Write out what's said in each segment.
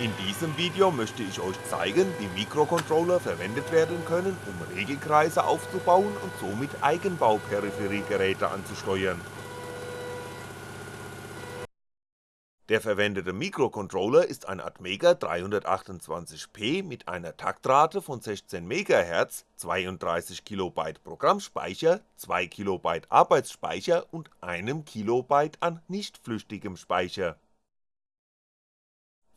In diesem Video möchte ich euch zeigen, wie Mikrocontroller verwendet werden können, um Regelkreise aufzubauen und somit Eigenbau-Peripheriegeräte anzusteuern. Der verwendete Mikrocontroller ist ein Atmega 328P mit einer Taktrate von 16 MHz, 32 KB Programmspeicher, 2 KB Arbeitsspeicher und einem KB an nicht flüchtigem Speicher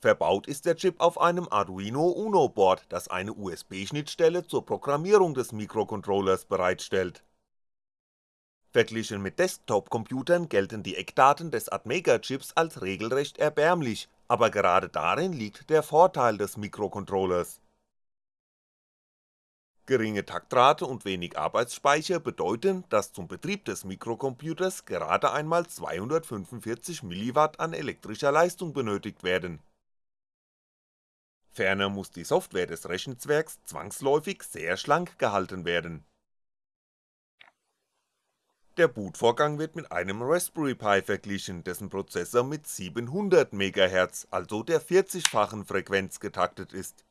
Verbaut ist der Chip auf einem Arduino Uno Board, das eine USB-Schnittstelle zur Programmierung des Mikrocontrollers bereitstellt. Verglichen mit Desktop-Computern gelten die Eckdaten des Atmega-Chips als regelrecht erbärmlich, aber gerade darin liegt der Vorteil des Mikrocontrollers. Geringe Taktrate und wenig Arbeitsspeicher bedeuten, dass zum Betrieb des Mikrocomputers gerade einmal 245mW an elektrischer Leistung benötigt werden Ferner muss die Software des Rechenzwerks zwangsläufig sehr schlank gehalten werden. Der Bootvorgang wird mit einem Raspberry Pi verglichen, dessen Prozessor mit 700 MHz, also der 40-fachen Frequenz getaktet ist.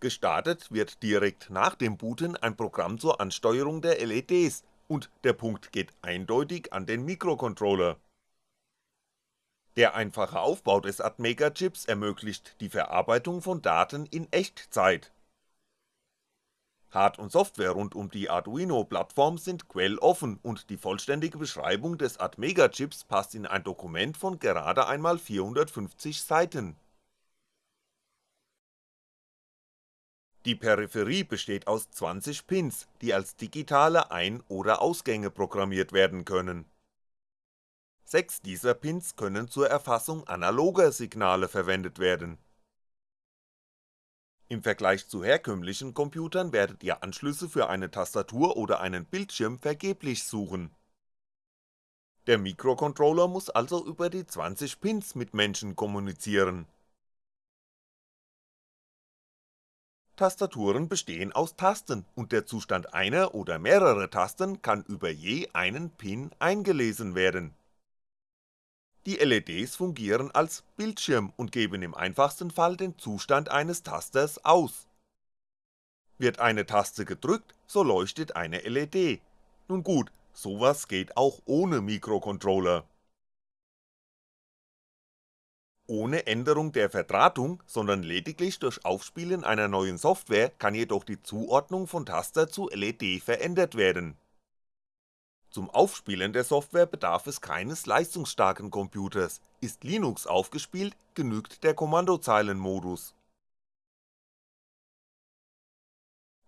Gestartet wird direkt nach dem Booten ein Programm zur Ansteuerung der LEDs und der Punkt geht eindeutig an den Mikrocontroller der einfache Aufbau des Atmega-Chips ermöglicht die Verarbeitung von Daten in Echtzeit. Hard und Software rund um die Arduino-Plattform sind quelloffen und die vollständige Beschreibung des Atmega-Chips passt in ein Dokument von gerade einmal 450 Seiten. Die Peripherie besteht aus 20 Pins, die als digitale Ein oder Ausgänge programmiert werden können Sechs dieser Pins können zur Erfassung analoger Signale verwendet werden. Im Vergleich zu herkömmlichen Computern werdet ihr Anschlüsse für eine Tastatur oder einen Bildschirm vergeblich suchen. Der Mikrocontroller muss also über die 20 Pins mit Menschen kommunizieren. Tastaturen bestehen aus Tasten und der Zustand einer oder mehrerer Tasten kann über je einen Pin eingelesen werden die LEDs fungieren als Bildschirm und geben im einfachsten Fall den Zustand eines Tasters aus. Wird eine Taste gedrückt, so leuchtet eine LED. Nun gut, sowas geht auch ohne Mikrocontroller. Ohne Änderung der Verdrahtung, sondern lediglich durch Aufspielen einer neuen Software kann jedoch die Zuordnung von Taster zu LED verändert werden zum Aufspielen der Software bedarf es keines leistungsstarken Computers, ist Linux aufgespielt, genügt der Kommandozeilenmodus.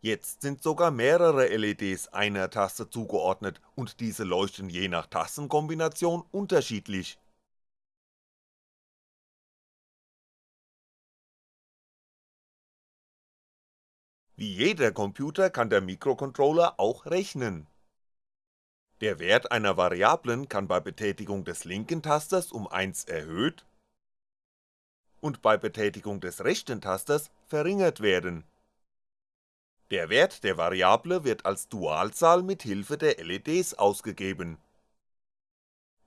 Jetzt sind sogar mehrere LEDs einer Taste zugeordnet und diese leuchten je nach Tastenkombination unterschiedlich. Wie jeder Computer kann der Mikrocontroller auch rechnen der Wert einer Variablen kann bei Betätigung des linken Tasters um 1 erhöht und bei Betätigung des rechten Tasters verringert werden. Der Wert der Variable wird als Dualzahl mit Hilfe der LEDs ausgegeben.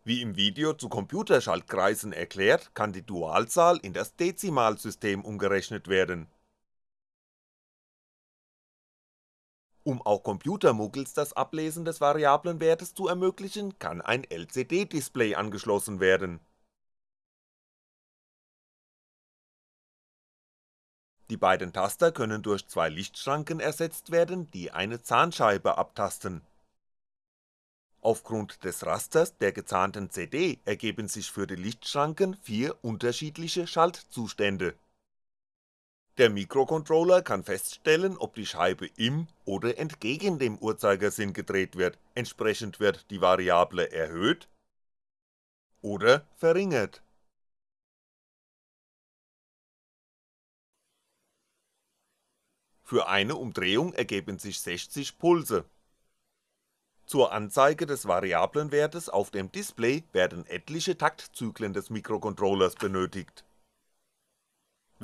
Wie im Video zu Computerschaltkreisen erklärt, kann die Dualzahl in das Dezimalsystem umgerechnet werden Um auch Computermuggels das Ablesen des Variablenwertes zu ermöglichen, kann ein LCD-Display angeschlossen werden. Die beiden Taster können durch zwei Lichtschranken ersetzt werden, die eine Zahnscheibe abtasten. Aufgrund des Rasters der gezahnten CD ergeben sich für die Lichtschranken vier unterschiedliche Schaltzustände der Mikrocontroller kann feststellen, ob die Scheibe im oder entgegen dem Uhrzeigersinn gedreht wird, entsprechend wird die Variable erhöht oder verringert. Für eine Umdrehung ergeben sich 60 Pulse. Zur Anzeige des Variablenwertes auf dem Display werden etliche Taktzyklen des Mikrocontrollers benötigt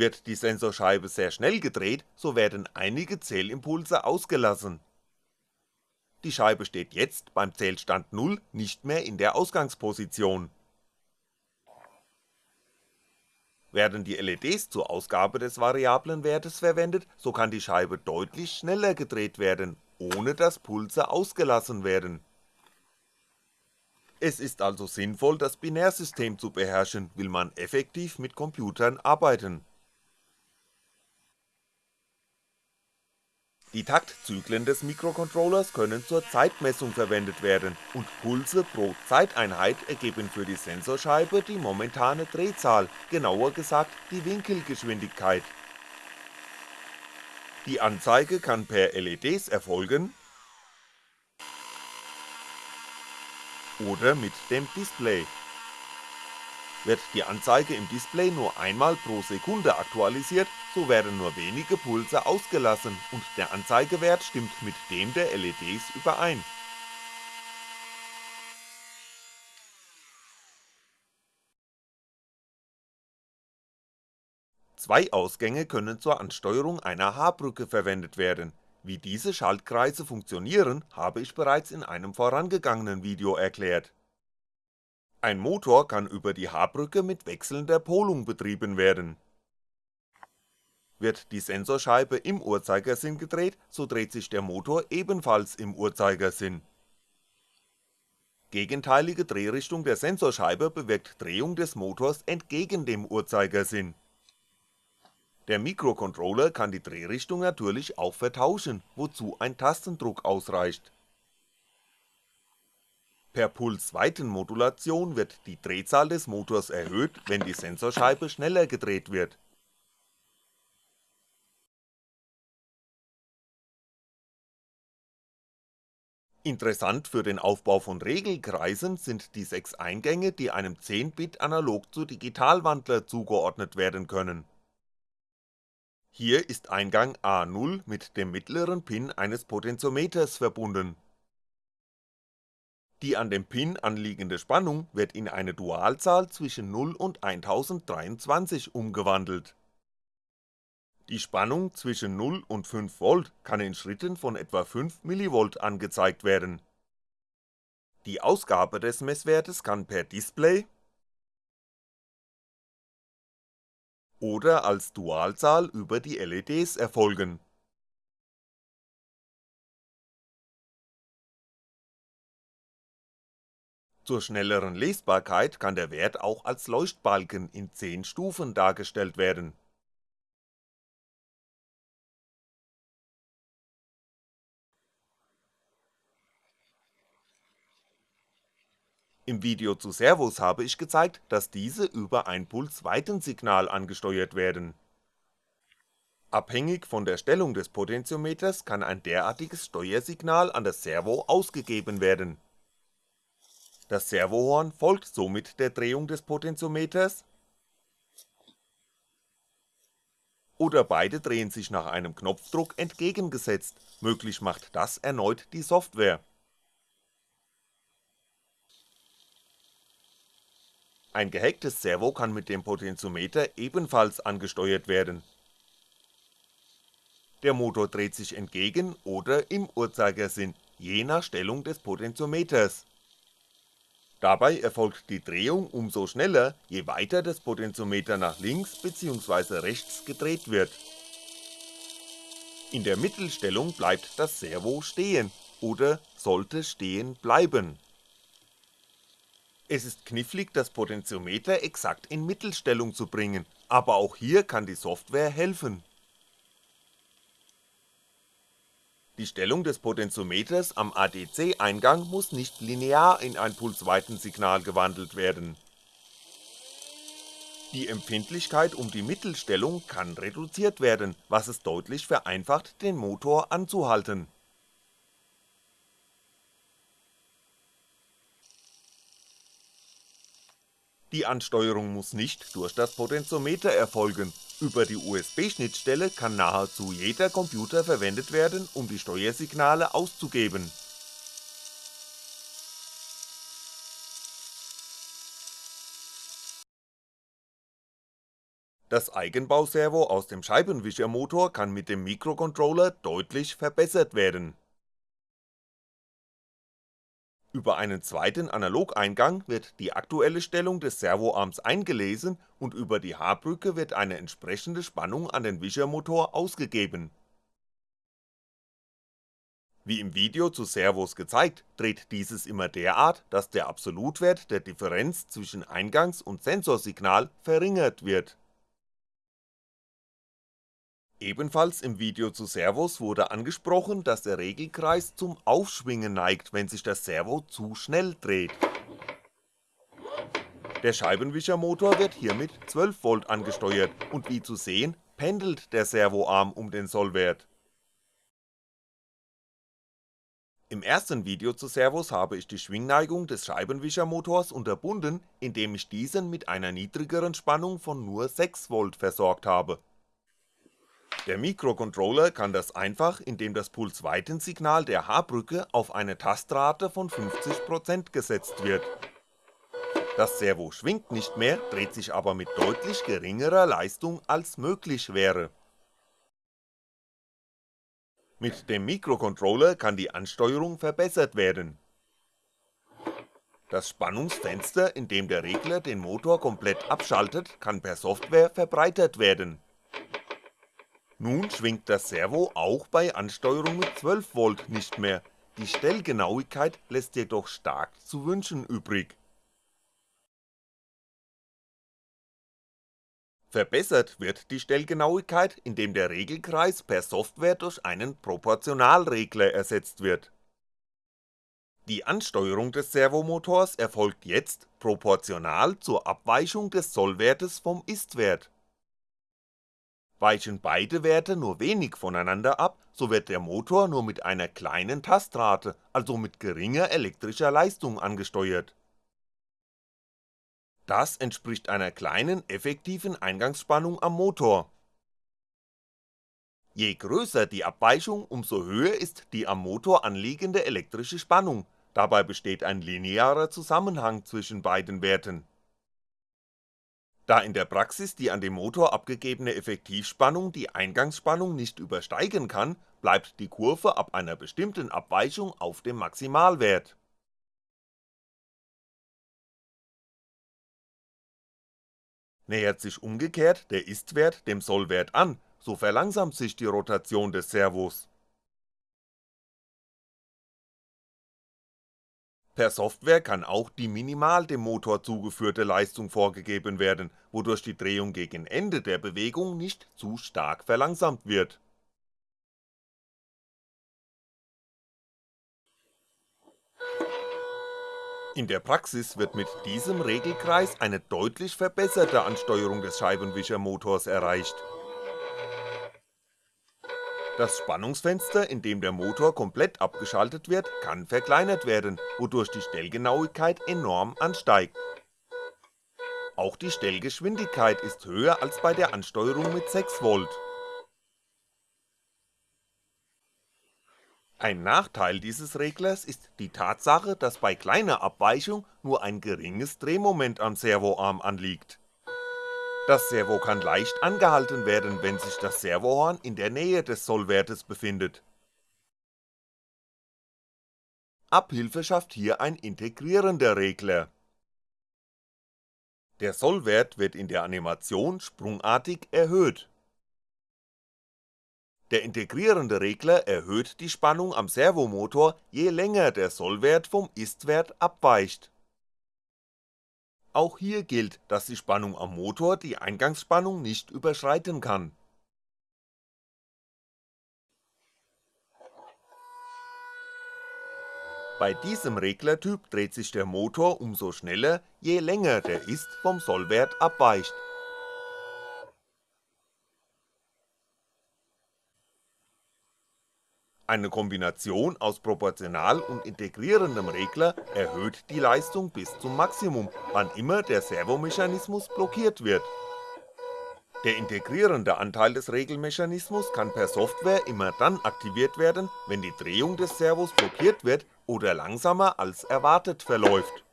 wird die Sensorscheibe sehr schnell gedreht, so werden einige Zählimpulse ausgelassen. Die Scheibe steht jetzt beim Zählstand 0 nicht mehr in der Ausgangsposition. Werden die LEDs zur Ausgabe des variablen Wertes verwendet, so kann die Scheibe deutlich schneller gedreht werden, ohne dass Pulse ausgelassen werden. Es ist also sinnvoll das Binärsystem zu beherrschen, will man effektiv mit Computern arbeiten Die Taktzyklen des Mikrocontrollers können zur Zeitmessung verwendet werden und Pulse pro Zeiteinheit ergeben für die Sensorscheibe die momentane Drehzahl, genauer gesagt die Winkelgeschwindigkeit. Die Anzeige kann per LEDs erfolgen oder mit dem Display wird die Anzeige im Display nur einmal pro Sekunde aktualisiert, so werden nur wenige Pulse ausgelassen und der Anzeigewert stimmt mit dem der LEDs überein. Zwei Ausgänge können zur Ansteuerung einer H-Brücke verwendet werden, wie diese Schaltkreise funktionieren, habe ich bereits in einem vorangegangenen Video erklärt ein Motor kann über die H-Brücke mit wechselnder Polung betrieben werden. Wird die Sensorscheibe im Uhrzeigersinn gedreht, so dreht sich der Motor ebenfalls im Uhrzeigersinn. Gegenteilige Drehrichtung der Sensorscheibe bewirkt Drehung des Motors entgegen dem Uhrzeigersinn. Der Mikrocontroller kann die Drehrichtung natürlich auch vertauschen, wozu ein Tastendruck ausreicht Per Pulsweitenmodulation wird die Drehzahl des Motors erhöht, wenn die Sensorscheibe schneller gedreht wird. Interessant für den Aufbau von Regelkreisen sind die sechs Eingänge, die einem 10-Bit Analog zu Digitalwandler zugeordnet werden können. Hier ist Eingang A0 mit dem mittleren Pin eines Potentiometers verbunden die an dem Pin anliegende Spannung wird in eine Dualzahl zwischen 0 und 1023 umgewandelt. Die Spannung zwischen 0 und 5V kann in Schritten von etwa 5mV angezeigt werden. Die Ausgabe des Messwertes kann per Display oder als Dualzahl über die LEDs erfolgen Zur schnelleren Lesbarkeit kann der Wert auch als Leuchtbalken in 10 Stufen dargestellt werden. Im Video zu Servos habe ich gezeigt, dass diese über ein Pulsweitensignal angesteuert werden. Abhängig von der Stellung des Potentiometers kann ein derartiges Steuersignal an das Servo ausgegeben werden das Servohorn folgt somit der Drehung des Potentiometers oder beide drehen sich nach einem Knopfdruck entgegengesetzt, möglich macht das erneut die Software. Ein gehacktes Servo kann mit dem Potentiometer ebenfalls angesteuert werden. Der Motor dreht sich entgegen oder im Uhrzeigersinn, je nach Stellung des Potentiometers Dabei erfolgt die Drehung umso schneller, je weiter das Potentiometer nach links bzw. rechts gedreht wird. In der Mittelstellung bleibt das Servo stehen oder sollte stehen bleiben. Es ist knifflig das Potentiometer exakt in Mittelstellung zu bringen, aber auch hier kann die Software helfen Die Stellung des Potentiometers am ADC-Eingang muss nicht linear in ein Pulsweitensignal gewandelt werden. Die Empfindlichkeit um die Mittelstellung kann reduziert werden, was es deutlich vereinfacht den Motor anzuhalten Die Ansteuerung muss nicht durch das Potentiometer erfolgen, über die USB-Schnittstelle kann nahezu jeder Computer verwendet werden, um die Steuersignale auszugeben. Das Eigenbauservo aus dem Scheibenwischermotor kann mit dem Mikrocontroller deutlich verbessert werden Über einen zweiten Analogeingang wird die aktuelle Stellung des Servoarms eingelesen und über die H-Brücke wird eine entsprechende Spannung an den Wischermotor ausgegeben. Wie im Video zu Servos gezeigt, dreht dieses immer derart, dass der Absolutwert der Differenz zwischen Eingangs und Sensorsignal verringert wird Ebenfalls im Video zu Servos wurde angesprochen, dass der Regelkreis zum Aufschwingen neigt, wenn sich das Servo zu schnell dreht. Der Scheibenwischermotor wird hier mit 12V angesteuert und wie zu sehen, pendelt der Servoarm um den Sollwert. Im ersten Video zu Servos habe ich die Schwingneigung des Scheibenwischermotors unterbunden, indem ich diesen mit einer niedrigeren Spannung von nur 6V versorgt habe der Mikrocontroller kann das einfach, indem das Pulsweitensignal der H-Brücke auf eine Tastrate von 50% gesetzt wird. Das Servo schwingt nicht mehr, dreht sich aber mit deutlich geringerer Leistung als möglich wäre. Mit dem Mikrocontroller kann die Ansteuerung verbessert werden. Das Spannungsfenster, in dem der Regler den Motor komplett abschaltet, kann per Software verbreitert werden nun schwingt das Servo auch bei Ansteuerung mit 12V nicht mehr, die Stellgenauigkeit lässt jedoch stark zu wünschen übrig. Verbessert wird die Stellgenauigkeit, indem der Regelkreis per Software durch einen Proportionalregler ersetzt wird. Die Ansteuerung des Servomotors erfolgt jetzt proportional zur Abweichung des Sollwertes vom Ist-Wert Weichen beide Werte nur wenig voneinander ab, so wird der Motor nur mit einer kleinen Tastrate, also mit geringer elektrischer Leistung angesteuert. Das entspricht einer kleinen effektiven Eingangsspannung am Motor. Je größer die Abweichung, umso höher ist die am Motor anliegende elektrische Spannung, dabei besteht ein linearer Zusammenhang zwischen beiden Werten da in der Praxis die an den Motor abgegebene Effektivspannung die Eingangsspannung nicht übersteigen kann, bleibt die Kurve ab einer bestimmten Abweichung auf dem Maximalwert. Nähert sich umgekehrt der Ist-Wert dem Sollwert an, so verlangsamt sich die Rotation des Servos Per Software kann auch die minimal dem Motor zugeführte Leistung vorgegeben werden, wodurch die Drehung gegen Ende der Bewegung nicht zu stark verlangsamt wird. In der Praxis wird mit diesem Regelkreis eine deutlich verbesserte Ansteuerung des Scheibenwischermotors erreicht das Spannungsfenster, in dem der Motor komplett abgeschaltet wird, kann verkleinert werden, wodurch die Stellgenauigkeit enorm ansteigt. Auch die Stellgeschwindigkeit ist höher als bei der Ansteuerung mit 6V. Ein Nachteil dieses Reglers ist die Tatsache, dass bei kleiner Abweichung nur ein geringes Drehmoment am Servoarm anliegt das Servo kann leicht angehalten werden, wenn sich das Servohorn in der Nähe des Sollwertes befindet. Abhilfe schafft hier ein integrierender Regler. Der Sollwert wird in der Animation sprungartig erhöht. Der integrierende Regler erhöht die Spannung am Servomotor, je länger der Sollwert vom Ist-Wert abweicht auch hier gilt, dass die Spannung am Motor die Eingangsspannung nicht überschreiten kann. Bei diesem Reglertyp dreht sich der Motor umso schneller, je länger der Ist vom Sollwert abweicht Eine Kombination aus proportional und integrierendem Regler erhöht die Leistung bis zum Maximum, wann immer der Servomechanismus blockiert wird. Der integrierende Anteil des Regelmechanismus kann per Software immer dann aktiviert werden, wenn die Drehung des Servos blockiert wird oder langsamer als erwartet verläuft.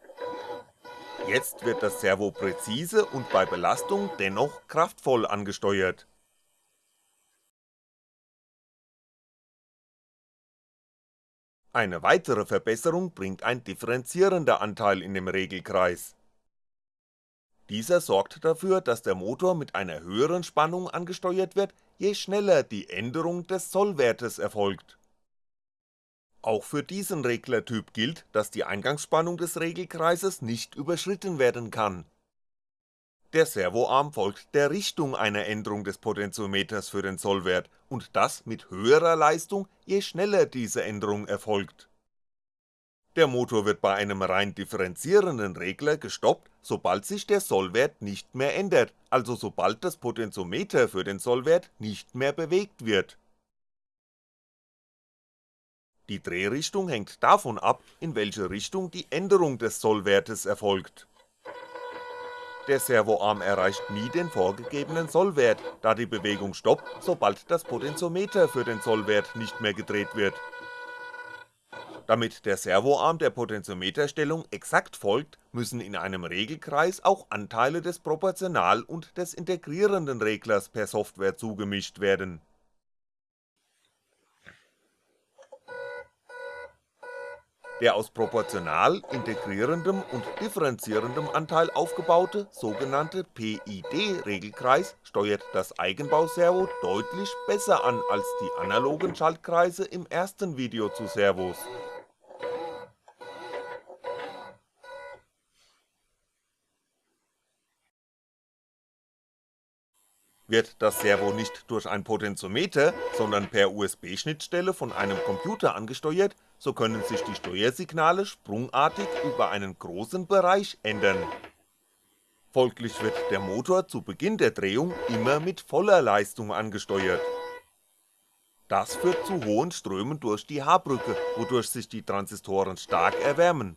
Jetzt wird das Servo präzise und bei Belastung dennoch kraftvoll angesteuert Eine weitere Verbesserung bringt ein differenzierender Anteil in dem Regelkreis. Dieser sorgt dafür, dass der Motor mit einer höheren Spannung angesteuert wird, je schneller die Änderung des Sollwertes erfolgt. Auch für diesen Reglertyp gilt, dass die Eingangsspannung des Regelkreises nicht überschritten werden kann. Der Servoarm folgt der Richtung einer Änderung des Potentiometers für den Sollwert und das mit höherer Leistung, je schneller diese Änderung erfolgt. Der Motor wird bei einem rein differenzierenden Regler gestoppt, sobald sich der Sollwert nicht mehr ändert, also sobald das Potentiometer für den Sollwert nicht mehr bewegt wird. Die Drehrichtung hängt davon ab, in welche Richtung die Änderung des Sollwertes erfolgt. Der Servoarm erreicht nie den vorgegebenen Sollwert, da die Bewegung stoppt, sobald das Potentiometer für den Sollwert nicht mehr gedreht wird. Damit der Servoarm der Potentiometerstellung exakt folgt, müssen in einem Regelkreis auch Anteile des Proportional und des integrierenden Reglers per Software zugemischt werden Der aus proportional integrierendem und differenzierendem Anteil aufgebaute sogenannte PID-Regelkreis steuert das Eigenbauservo deutlich besser an als die analogen Schaltkreise im ersten Video zu Servos Wird das Servo nicht durch ein Potentiometer, sondern per USB-Schnittstelle von einem Computer angesteuert, so können sich die Steuersignale sprungartig über einen großen Bereich ändern. Folglich wird der Motor zu Beginn der Drehung immer mit voller Leistung angesteuert. Das führt zu hohen Strömen durch die H-Brücke, wodurch sich die Transistoren stark erwärmen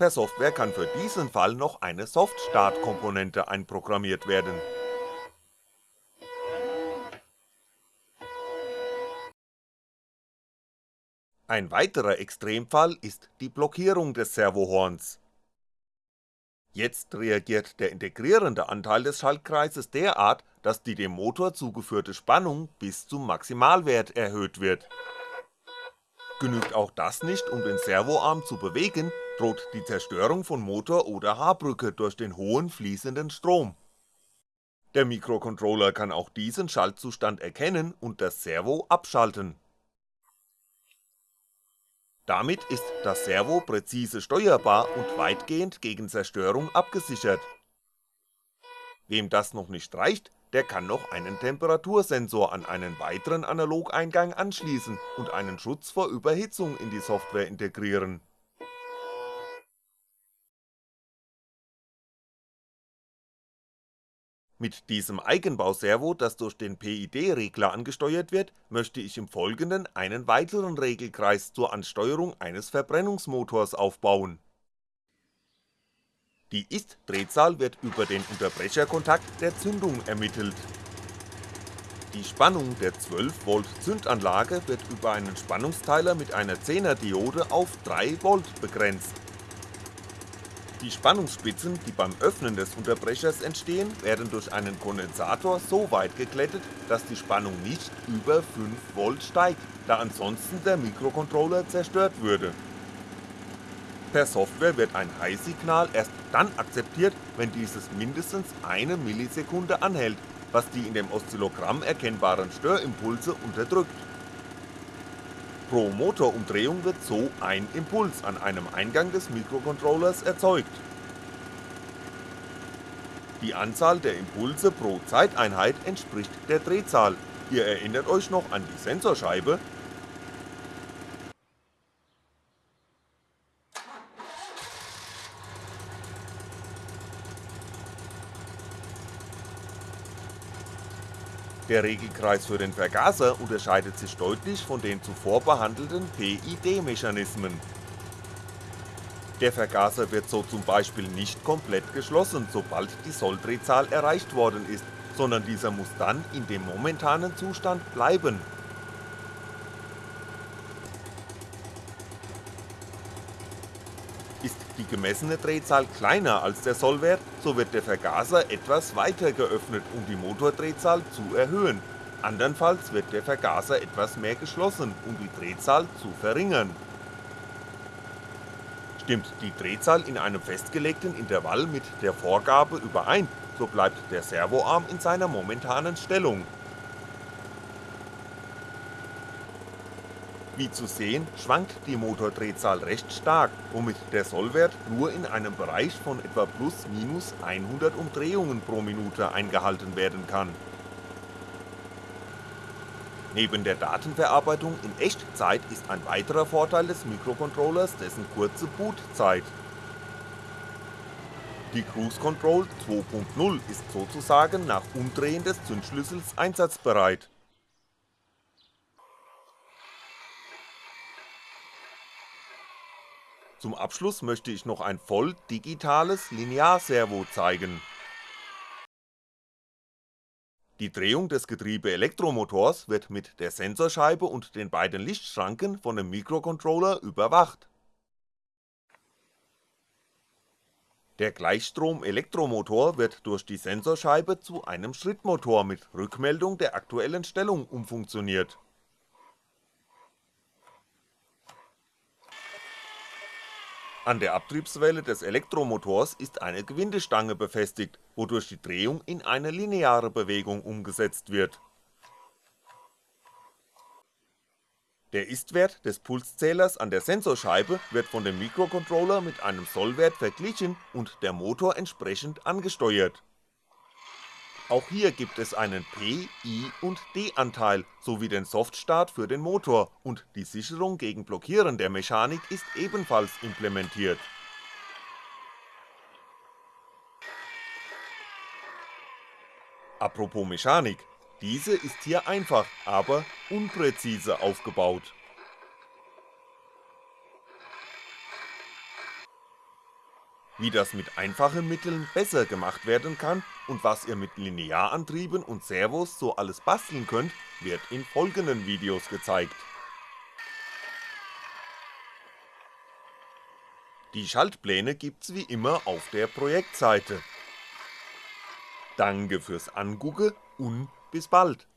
Per Software kann für diesen Fall noch eine Soft-Start-Komponente einprogrammiert werden. Ein weiterer Extremfall ist die Blockierung des Servohorns. Jetzt reagiert der integrierende Anteil des Schaltkreises derart, dass die dem Motor zugeführte Spannung bis zum Maximalwert erhöht wird. Genügt auch das nicht, um den Servoarm zu bewegen, droht die Zerstörung von Motor oder Haarbrücke durch den hohen fließenden Strom. Der Mikrocontroller kann auch diesen Schaltzustand erkennen und das Servo abschalten. Damit ist das Servo präzise steuerbar und weitgehend gegen Zerstörung abgesichert. Wem das noch nicht reicht, der kann noch einen Temperatursensor an einen weiteren Analogeingang anschließen und einen Schutz vor Überhitzung in die Software integrieren Mit diesem Eigenbauservo, das durch den PID-Regler angesteuert wird, möchte ich im Folgenden einen weiteren Regelkreis zur Ansteuerung eines Verbrennungsmotors aufbauen. Die Ist-Drehzahl wird über den Unterbrecherkontakt der Zündung ermittelt. Die Spannung der 12V Zündanlage wird über einen Spannungsteiler mit einer 10er Diode auf 3V begrenzt die Spannungsspitzen, die beim Öffnen des Unterbrechers entstehen, werden durch einen Kondensator so weit geglättet, dass die Spannung nicht über 5V steigt, da ansonsten der Mikrocontroller zerstört würde. Per Software wird ein High-Signal erst dann akzeptiert, wenn dieses mindestens eine Millisekunde anhält, was die in dem Oszillogramm erkennbaren Störimpulse unterdrückt. Pro Motorumdrehung wird so ein Impuls an einem Eingang des Mikrocontrollers erzeugt. Die Anzahl der Impulse pro Zeiteinheit entspricht der Drehzahl, ihr erinnert euch noch an die Sensorscheibe, Der Regelkreis für den Vergaser unterscheidet sich deutlich von den zuvor behandelten PID-Mechanismen. Der Vergaser wird so zum Beispiel nicht komplett geschlossen, sobald die Solldrehzahl erreicht worden ist, sondern dieser muss dann in dem momentanen Zustand bleiben die gemessene Drehzahl kleiner als der Sollwert, so wird der Vergaser etwas weiter geöffnet, um die Motordrehzahl zu erhöhen, andernfalls wird der Vergaser etwas mehr geschlossen, um die Drehzahl zu verringern. Stimmt die Drehzahl in einem festgelegten Intervall mit der Vorgabe überein, so bleibt der Servoarm in seiner momentanen Stellung. Wie zu sehen, schwankt die Motordrehzahl recht stark, womit der Sollwert nur in einem Bereich von etwa plus minus 100 Umdrehungen pro Minute eingehalten werden kann. Neben der Datenverarbeitung in Echtzeit ist ein weiterer Vorteil des Mikrocontrollers dessen kurze Bootzeit. Die Cruise Control 2.0 ist sozusagen nach Umdrehen des Zündschlüssels einsatzbereit. Zum Abschluss möchte ich noch ein voll digitales Linearservo zeigen. Die Drehung des Getriebe-Elektromotors wird mit der Sensorscheibe und den beiden Lichtschranken von dem Mikrocontroller überwacht. Der Gleichstrom-Elektromotor wird durch die Sensorscheibe zu einem Schrittmotor mit Rückmeldung der aktuellen Stellung umfunktioniert An der Abtriebswelle des Elektromotors ist eine Gewindestange befestigt, wodurch die Drehung in eine lineare Bewegung umgesetzt wird. Der Istwert des Pulszählers an der Sensorscheibe wird von dem Mikrocontroller mit einem Sollwert verglichen und der Motor entsprechend angesteuert auch hier gibt es einen P-, I- und D-Anteil sowie den Softstart für den Motor und die Sicherung gegen Blockieren der Mechanik ist ebenfalls implementiert. Apropos Mechanik, diese ist hier einfach, aber unpräzise aufgebaut Wie das mit einfachen Mitteln besser gemacht werden kann und was ihr mit Linearantrieben und Servos so alles basteln könnt, wird in folgenden Videos gezeigt. Die Schaltpläne gibt's wie immer auf der Projektseite. Danke fürs Angucke und bis bald